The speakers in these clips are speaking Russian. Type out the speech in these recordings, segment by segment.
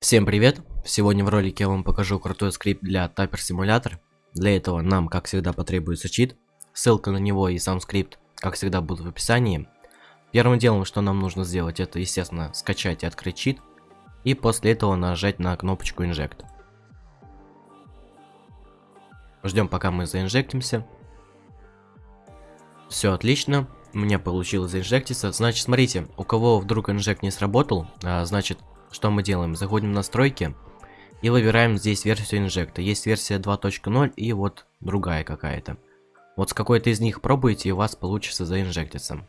Всем привет! Сегодня в ролике я вам покажу крутой скрипт для Tapper Simulator. Для этого нам, как всегда, потребуется чит. Ссылка на него и сам скрипт, как всегда, будут в описании. Первым делом, что нам нужно сделать, это, естественно, скачать и открыть чит. И после этого нажать на кнопочку Inject. Ждем, пока мы заинжектимся. Все отлично. У меня получилось заинжектиться. Значит, смотрите, у кого вдруг инжект не сработал, а, значит, что мы делаем? Заходим в настройки и выбираем здесь версию инжекта. Есть версия 2.0 и вот другая какая-то. Вот с какой-то из них пробуйте и у вас получится заинжектиться.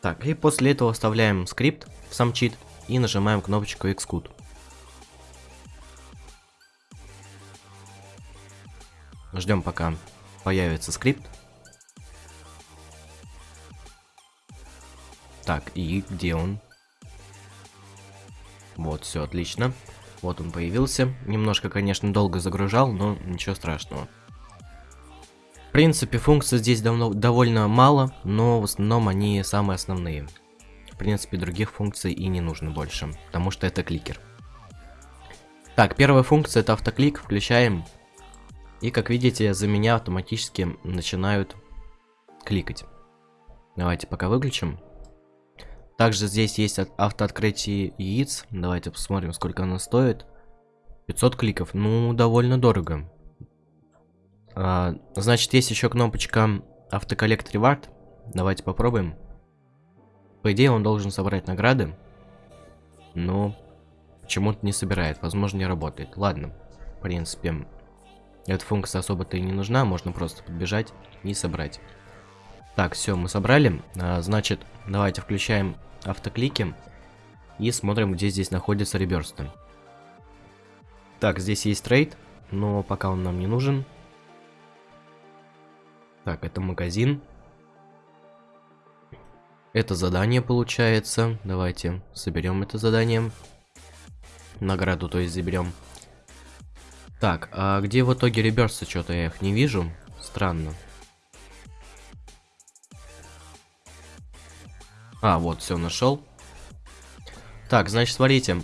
Так, и после этого вставляем скрипт в сам чит и нажимаем кнопочку Xcode. Ждем пока появится скрипт. Так, и где он? Вот, все отлично. Вот он появился. Немножко, конечно, долго загружал, но ничего страшного. В принципе, функций здесь давно, довольно мало, но в основном они самые основные. В принципе, других функций и не нужно больше, потому что это кликер. Так, первая функция это автоклик, включаем. И как видите, за меня автоматически начинают кликать. Давайте пока выключим. Также здесь есть автооткрытие яиц. Давайте посмотрим, сколько оно стоит. 500 кликов. Ну, довольно дорого. А, значит, есть еще кнопочка автоколлект ревард. Давайте попробуем. По идее, он должен собрать награды. Но почему-то не собирает. Возможно, не работает. Ладно. В принципе, эта функция особо-то и не нужна. Можно просто подбежать и собрать. Так, все, мы собрали. А, значит, давайте включаем автоклики и смотрим, где здесь находится реберсты. Так, здесь есть трейд, но пока он нам не нужен. Так, это магазин. Это задание получается. Давайте соберем это задание. Награду, то есть заберем. Так, а где в итоге реберсы? Что-то я их не вижу. Странно. А, вот, все, нашел. Так, значит, смотрите.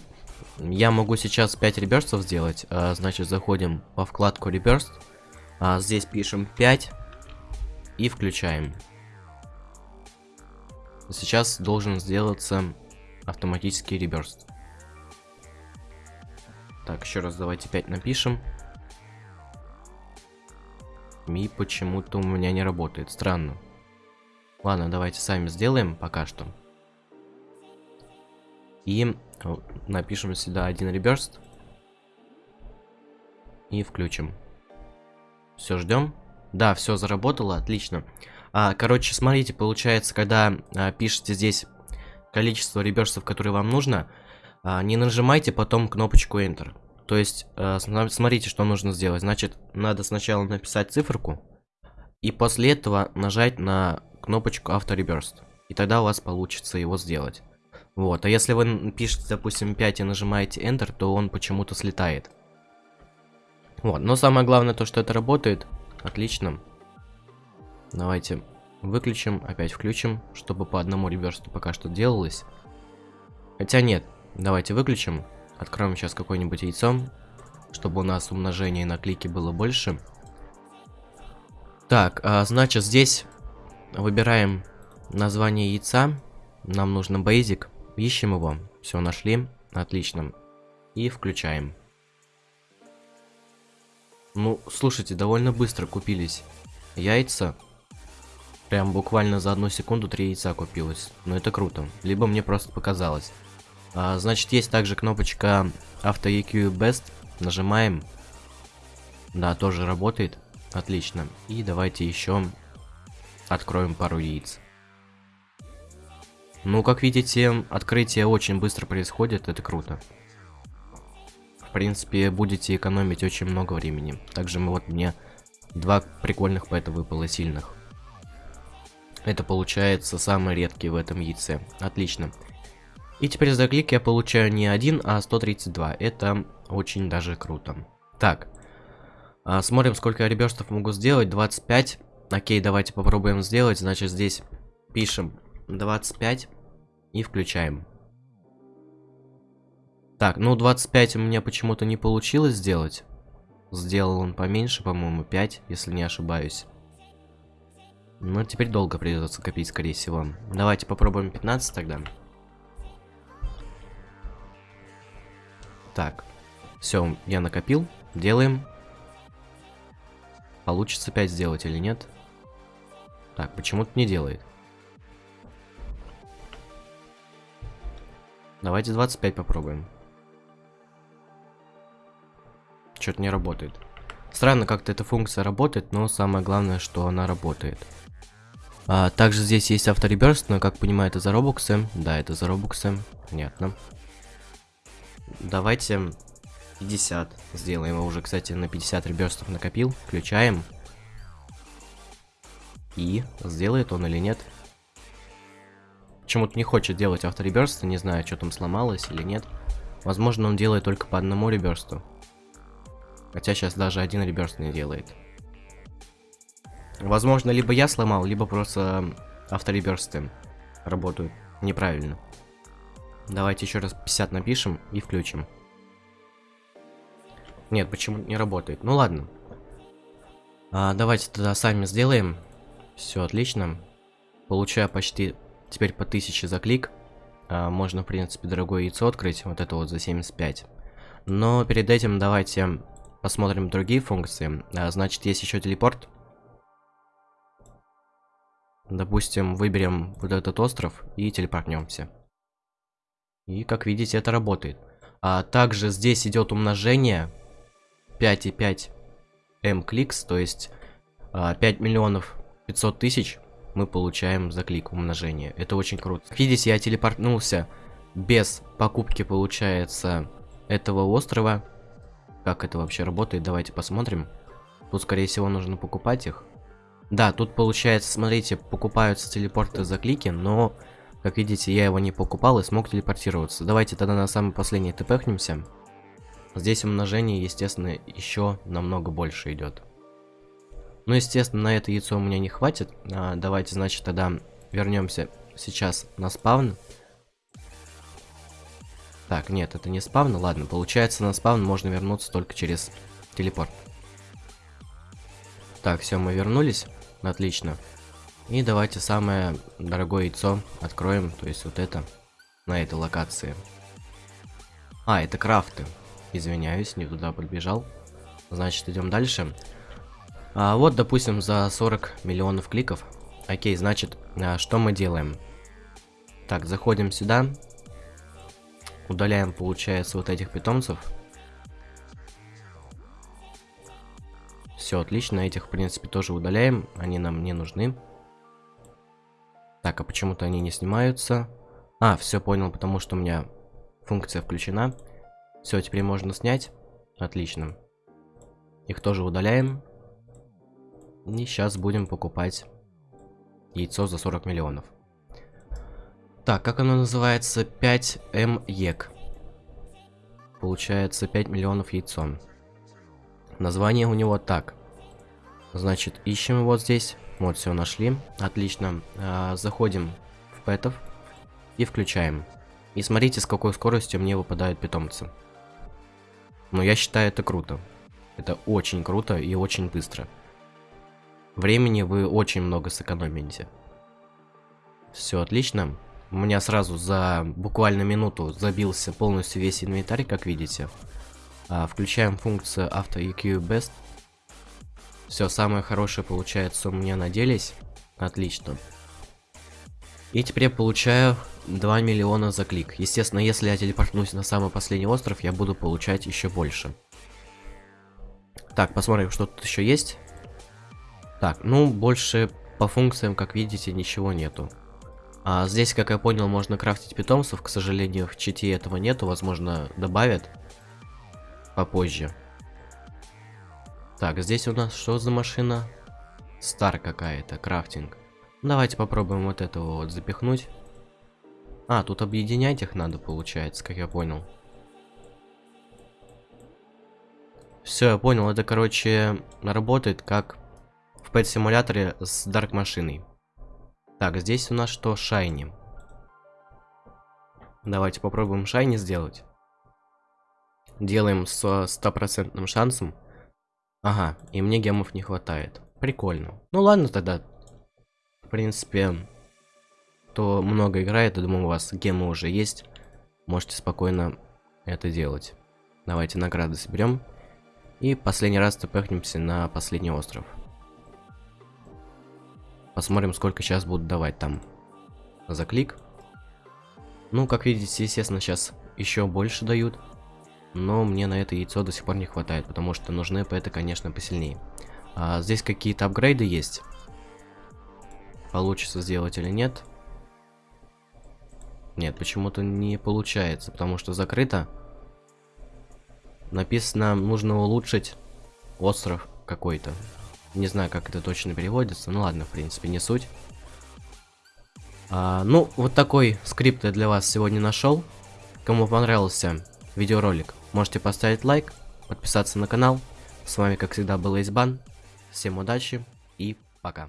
Я могу сейчас 5 реберстов сделать. А, значит, заходим во вкладку реберст. А, здесь пишем 5. И включаем. Сейчас должен сделаться автоматический реберст. Так, еще раз давайте 5 напишем. И почему-то у меня не работает. Странно. Ладно, давайте сами сделаем пока что. И напишем сюда один реберст. И включим. Все, ждем. Да, все заработало, отлично. А, короче, смотрите, получается, когда а, пишете здесь количество реберстов, которые вам нужно, а, не нажимайте потом кнопочку Enter. То есть, а, смотрите, что нужно сделать. Значит, надо сначала написать циферку, и после этого нажать на кнопочку автореберст. И тогда у вас получится его сделать. Вот, а если вы пишете, допустим, 5 и нажимаете Enter, то он почему-то слетает. Вот, но самое главное то, что это работает. Отлично. Давайте выключим, опять включим, чтобы по одному реверсту пока что делалось. Хотя нет, давайте выключим. Откроем сейчас какое-нибудь яйцо, чтобы у нас умножение на клики было больше. Так, а, значит здесь Выбираем название яйца. Нам нужно basic. Ищем его. Все, нашли. Отлично. И включаем. Ну, слушайте, довольно быстро купились яйца. Прям буквально за одну секунду три яйца купилось. Но это круто. Либо мне просто показалось. А, значит, есть также кнопочка Auto EQ Best. Нажимаем. Да, тоже работает. Отлично. И давайте еще Откроем пару яиц. Ну, как видите, открытие очень быстро происходит, это круто. В принципе, будете экономить очень много времени. Также мы вот мне два прикольных пэта выпало сильных. Это получается самые редкие в этом яйце. Отлично. И теперь за клик я получаю не 1, а 132. Это очень даже круто. Так. А, смотрим, сколько реберстов могу сделать. 25. Окей, давайте попробуем сделать. Значит, здесь пишем 25 и включаем. Так, ну 25 у меня почему-то не получилось сделать. Сделал он поменьше, по-моему, 5, если не ошибаюсь. Ну, теперь долго придется копить, скорее всего. Давайте попробуем 15 тогда. Так. Все, я накопил. Делаем. Получится 5 сделать или нет? Так, почему-то не делает. Давайте 25 попробуем. Что-то не работает. Странно, как-то эта функция работает, но самое главное, что она работает. А, также здесь есть автореберст, но, как понимаю, это за робоксы. Да, это за робоксы. Понятно. Давайте 50 сделаем. Я уже, кстати, на 50 реберстов накопил. Включаем. И сделает он или нет. Почему-то не хочет делать автореберст, не знаю, что там сломалось или нет. Возможно, он делает только по одному реберсту. Хотя сейчас даже один реберст не делает. Возможно, либо я сломал, либо просто автореберсты работают неправильно. Давайте еще раз 50 напишем и включим. Нет, почему не работает? Ну ладно. А, давайте тогда сами сделаем. Все отлично. Получаю почти теперь по 1000 за клик. А, можно, в принципе, дорогое яйцо открыть. Вот это вот за 75. Но перед этим давайте посмотрим другие функции. А, значит, есть еще телепорт. Допустим, выберем вот этот остров и телепортнемся. И, как видите, это работает. А также здесь идет умножение 5,5 m кликс, то есть 5 а, миллионов 500 тысяч мы получаем за клик умножение. Это очень круто. Как видите, я телепортнулся без покупки, получается, этого острова. Как это вообще работает, давайте посмотрим. Тут, скорее всего, нужно покупать их. Да, тут получается, смотрите, покупаются телепорты за клики, но, как видите, я его не покупал и смог телепортироваться. Давайте тогда на самый последний тпхнемся. Здесь умножение, естественно, еще намного больше идет. Ну, естественно, на это яйцо у меня не хватит. А, давайте, значит, тогда вернемся сейчас на спавн. Так, нет, это не спавн. Ладно, получается, на спавн можно вернуться только через телепорт. Так, все, мы вернулись. Отлично. И давайте самое дорогое яйцо откроем, то есть вот это, на этой локации. А, это крафты. Извиняюсь, не туда подбежал. Значит, идем дальше. А, вот, допустим, за 40 миллионов кликов. Окей, значит, а, что мы делаем? Так, заходим сюда. Удаляем, получается, вот этих питомцев. Все, отлично, этих, в принципе, тоже удаляем. Они нам не нужны. Так, а почему-то они не снимаются. А, все понял, потому что у меня функция включена. Все, теперь можно снять. Отлично. Их тоже удаляем. И сейчас будем покупать яйцо за 40 миллионов. Так, как оно называется? 5М ЕК. Получается 5 миллионов яйцом. Название у него так. Значит, ищем его здесь. Вот, все, нашли. Отлично. А, заходим в пэтов и включаем. И смотрите, с какой скоростью мне выпадают питомцы. Но я считаю это круто. Это очень круто и очень быстро. Времени вы очень много сэкономите. Все отлично. У меня сразу за буквально минуту забился полностью весь инвентарь, как видите. А, включаем функцию Auto EQ Best. Все самое хорошее получается у меня наделись. Отлично. И теперь я получаю 2 миллиона за клик. Естественно, если я телепортнусь на самый последний остров, я буду получать еще больше. Так, посмотрим, что тут еще есть. Так, ну, больше по функциям, как видите, ничего нету. А здесь, как я понял, можно крафтить питомцев. К сожалению, в чите этого нету. Возможно, добавят попозже. Так, здесь у нас что за машина? Стар какая-то, крафтинг. Давайте попробуем вот этого вот запихнуть. А, тут объединять их надо, получается, как я понял. Все, я понял, это, короче, работает как в Pet симуляторе с Дарк машиной. Так, здесь у нас что? Шайни. Давайте попробуем шайни сделать. делаем с стопроцентным шансом. Ага, и мне гемов не хватает. Прикольно. Ну ладно тогда. В принципе, кто много играет, я думаю, у вас гемы уже есть. Можете спокойно это делать. Давайте награды соберем. И последний раз тпхнемся на последний остров. Посмотрим, сколько сейчас будут давать там за клик. Ну, как видите, естественно, сейчас еще больше дают. Но мне на это яйцо до сих пор не хватает, потому что нужны это, конечно, посильнее. А, здесь какие-то апгрейды есть. Получится сделать или нет. Нет, почему-то не получается, потому что закрыто. Написано, нужно улучшить остров какой-то. Не знаю, как это точно переводится. Ну ладно, в принципе, не суть. А, ну, вот такой скрипт я для вас сегодня нашел. Кому понравился видеоролик, можете поставить лайк, подписаться на канал. С вами, как всегда, был Избан. Всем удачи и пока.